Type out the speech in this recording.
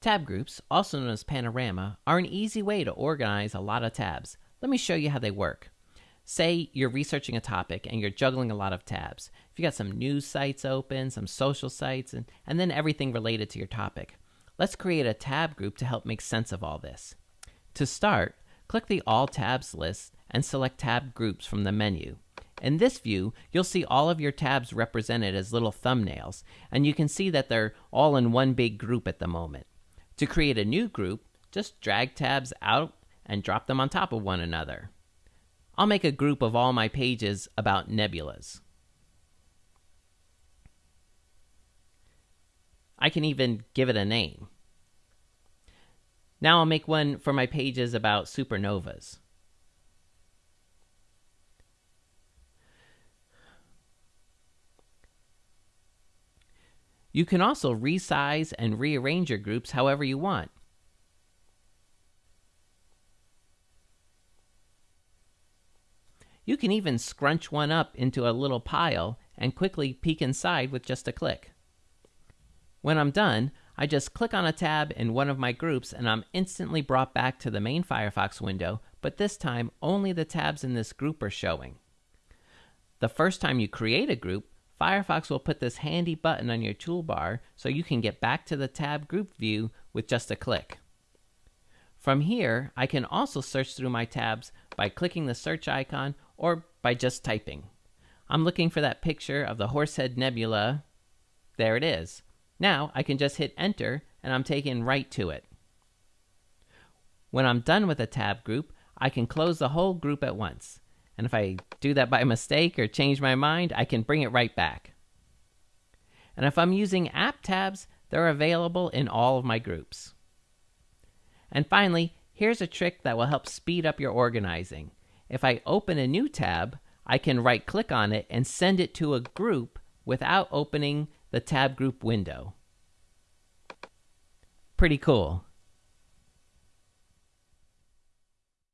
Tab groups, also known as panorama, are an easy way to organize a lot of tabs. Let me show you how they work. Say you're researching a topic and you're juggling a lot of tabs. If you got some news sites open, some social sites, and, and then everything related to your topic. Let's create a tab group to help make sense of all this. To start, click the All Tabs list and select Tab Groups from the menu. In this view, you'll see all of your tabs represented as little thumbnails, and you can see that they're all in one big group at the moment. To create a new group, just drag tabs out and drop them on top of one another. I'll make a group of all my pages about nebulas. I can even give it a name. Now I'll make one for my pages about supernovas. You can also resize and rearrange your groups however you want. You can even scrunch one up into a little pile and quickly peek inside with just a click. When I'm done, I just click on a tab in one of my groups and I'm instantly brought back to the main Firefox window, but this time only the tabs in this group are showing. The first time you create a group, Firefox will put this handy button on your toolbar so you can get back to the tab group view with just a click. From here, I can also search through my tabs by clicking the search icon or by just typing. I'm looking for that picture of the Horsehead Nebula. There it is. Now I can just hit enter and I'm taken right to it. When I'm done with a tab group, I can close the whole group at once. And if I do that by mistake or change my mind, I can bring it right back. And if I'm using app tabs, they're available in all of my groups. And finally, here's a trick that will help speed up your organizing. If I open a new tab, I can right click on it and send it to a group without opening the tab group window. Pretty cool.